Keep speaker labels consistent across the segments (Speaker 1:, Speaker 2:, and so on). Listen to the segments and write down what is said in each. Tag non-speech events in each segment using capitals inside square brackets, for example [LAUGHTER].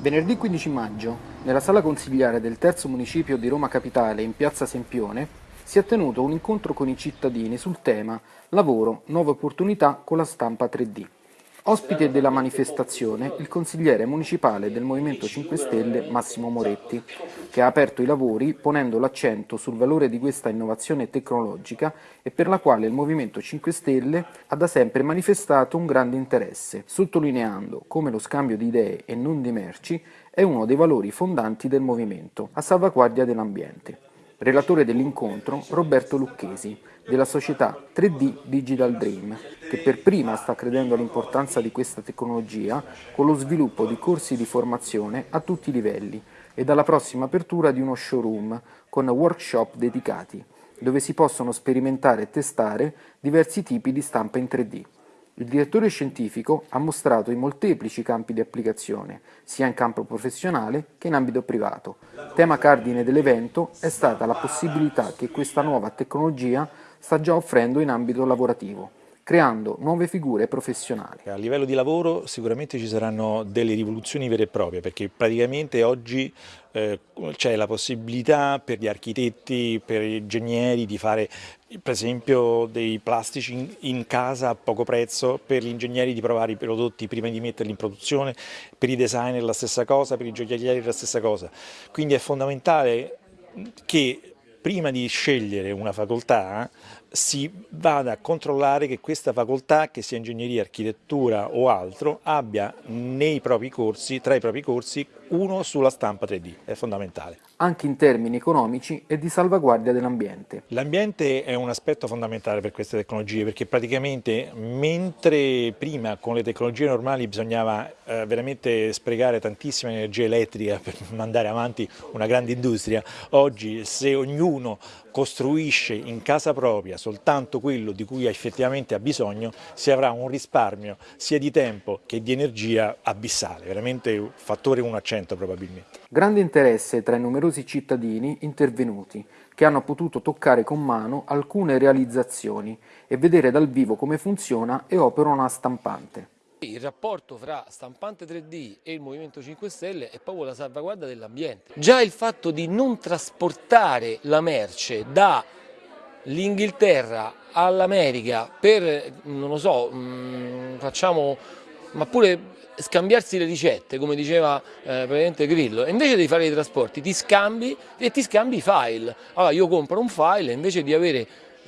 Speaker 1: Venerdì 15 maggio, nella sala consigliare del terzo municipio di Roma Capitale in piazza Sempione, si è tenuto un incontro con i cittadini sul tema Lavoro, nuove opportunità con la stampa 3D. Ospite della manifestazione il consigliere municipale del Movimento 5 Stelle Massimo Moretti, che ha aperto i lavori ponendo l'accento sul valore di questa innovazione tecnologica e per la quale il Movimento 5 Stelle ha da sempre manifestato un grande interesse, sottolineando come lo scambio di idee e non di merci è uno dei valori fondanti del movimento, a salvaguardia dell'ambiente. Relatore dell'incontro Roberto Lucchesi, della società 3D Digital Dream, che per prima sta credendo all'importanza di questa tecnologia con lo sviluppo di corsi di formazione a tutti i livelli e dalla prossima apertura di uno showroom con workshop dedicati, dove si possono sperimentare e testare diversi tipi di stampa in 3D. Il direttore scientifico ha mostrato i molteplici campi di applicazione, sia in campo professionale che in ambito privato. Tema cardine dell'evento è stata la possibilità che questa nuova tecnologia sta già offrendo in ambito lavorativo creando nuove figure professionali.
Speaker 2: A livello di lavoro sicuramente ci saranno delle rivoluzioni vere e proprie perché praticamente oggi eh, c'è la possibilità per gli architetti, per gli ingegneri di fare per esempio dei plastici in, in casa a poco prezzo, per gli ingegneri di provare i prodotti prima di metterli in produzione, per i designer la stessa cosa, per i gioiellieri la stessa cosa. Quindi è fondamentale che prima di scegliere una facoltà si vada a controllare che questa facoltà, che sia ingegneria, architettura o altro, abbia nei propri corsi, tra i propri corsi, uno sulla stampa 3D, è fondamentale.
Speaker 1: Anche in termini economici e di salvaguardia dell'ambiente.
Speaker 2: L'ambiente è un aspetto fondamentale per queste tecnologie perché praticamente mentre prima con le tecnologie normali bisognava eh, veramente sprecare tantissima energia elettrica per [LAUGHS] mandare avanti una grande industria, oggi se ognuno costruisce in casa propria soltanto quello di cui effettivamente ha bisogno, si avrà un risparmio sia di tempo che di energia abissale, veramente un fattore 1 a 100 probabilmente.
Speaker 1: Grande interesse tra i numerosi cittadini intervenuti, che hanno potuto toccare con mano alcune realizzazioni e vedere dal vivo come funziona e opera una stampante.
Speaker 3: Il rapporto fra stampante 3D e il Movimento 5 Stelle è proprio la salvaguardia dell'ambiente. Già il fatto di non trasportare la merce dall'Inghilterra all'America per, non lo so, mm, facciamo, ma pure scambiarsi le ricette, come diceva eh, praticamente Grillo, e invece di fare i trasporti ti scambi e ti scambi i file. Allora io compro un file invece di avere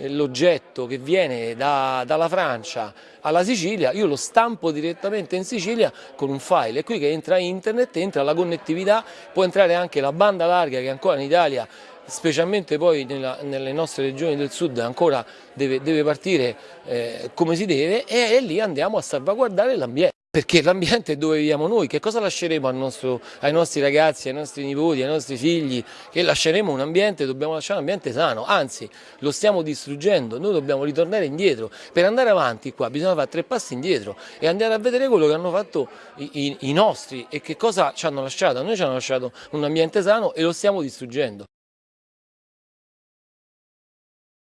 Speaker 3: l'oggetto che viene da, dalla Francia alla Sicilia, io lo stampo direttamente in Sicilia con un file, è qui che entra internet, entra la connettività, può entrare anche la banda larga che ancora in Italia specialmente poi nella, nelle nostre regioni del sud ancora deve, deve partire eh, come si deve e, e lì andiamo a salvaguardare l'ambiente. Perché l'ambiente è dove viviamo noi, che cosa lasceremo nostro, ai nostri ragazzi, ai nostri nipoti, ai nostri figli? Che lasceremo un ambiente, dobbiamo lasciare un ambiente sano, anzi lo stiamo distruggendo, noi dobbiamo ritornare indietro. Per andare avanti qua bisogna fare tre passi indietro e andare a vedere quello che hanno fatto i, i, i nostri e che cosa ci hanno lasciato. A noi ci hanno lasciato un ambiente sano e lo stiamo distruggendo.